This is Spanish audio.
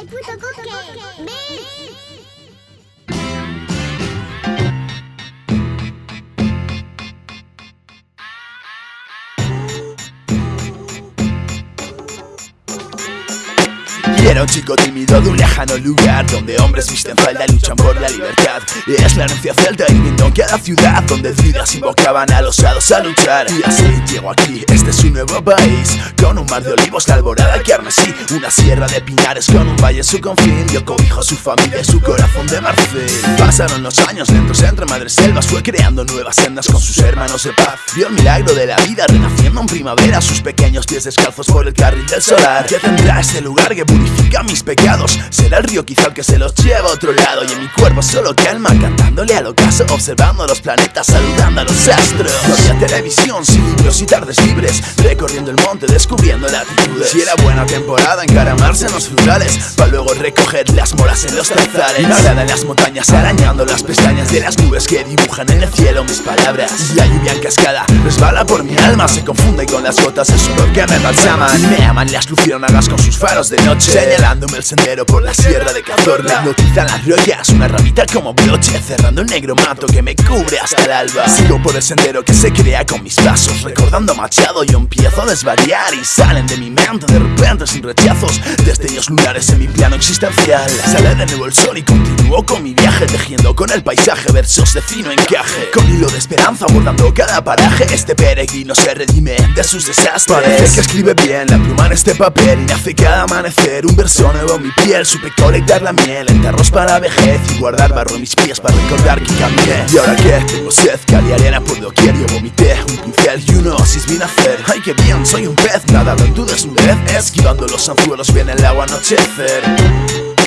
El puto coque. Ven. Y era un chico tímido de un lejano lugar Donde hombres visten falda y luchan por la libertad. Y es la herencia celta y viviendo en cada ciudad Donde druidas invocaban a los hados a luchar. Y así llego aquí, este es un nuevo país Con un mar de olivos, la alborada carmesí Una sierra de pinares con un valle en su confín Yo cobijo a su familia y su corazón de marfil. Pasaron los años lentos entre madres selvas Fue creando nuevas sendas con sus hermanos de paz Vio el milagro de la vida renaciendo en primavera Sus pequeños pies descalzos por el carril del solar. ¿Qué tendrá este lugar que purifica mis pecados? Será el río quizá el que se los lleva a otro lado. Y en mi cuerpo solo calma cantándole al ocaso Observando los planetas, saludando a los astros. No había televisión, sin libros y tardes libres Recorriendo el monte, descubriendo latitudes. Si era buena temporada, encaramarse en los frutales Para luego recoger las moras en los zarzales Nada en las montañas, arañando las pestañas de las nubes Que dibujan en el cielo mis palabras. Y la lluvia en cascada resbala por mi alma Se confunde con las gotas de sudor que me balsaman Me aman las luciérnagas con sus faros de noche Señalándome el sendero por la sierra de Cazorla. Hipnotizan las rollas, una ramita como broche Cerrando el negro mato que me cubre hasta el alba. Sigo por el sendero que se crea con mis pasos Recordando Machado yo empiezo a desvariar. Y salen de mi mente de repente sin rechazos Destellos lunares en mi plano existencial. Sale de nuevo el sol y continúo con mi viaje Tejiendo con el paisaje versos de fino encaje. Con hilo de esperanza abordando cada paraje Este peregrino se redime de sus desastres. Parece que escribe bien la pluma en este papel Y nace cada amanecer un verso nuevo en mi piel. Supe colectar la miel en tarros para vejez Y guardar barro en mis pies para recordar que cambié. Y ahora que tengo sed, cal y arena por doquier Yo vomité un pincel y uno oasis vine a hacer Ay que bien, soy un pez, nadando en tu desnudez Esquivando los anzuelos viene el agua anochecer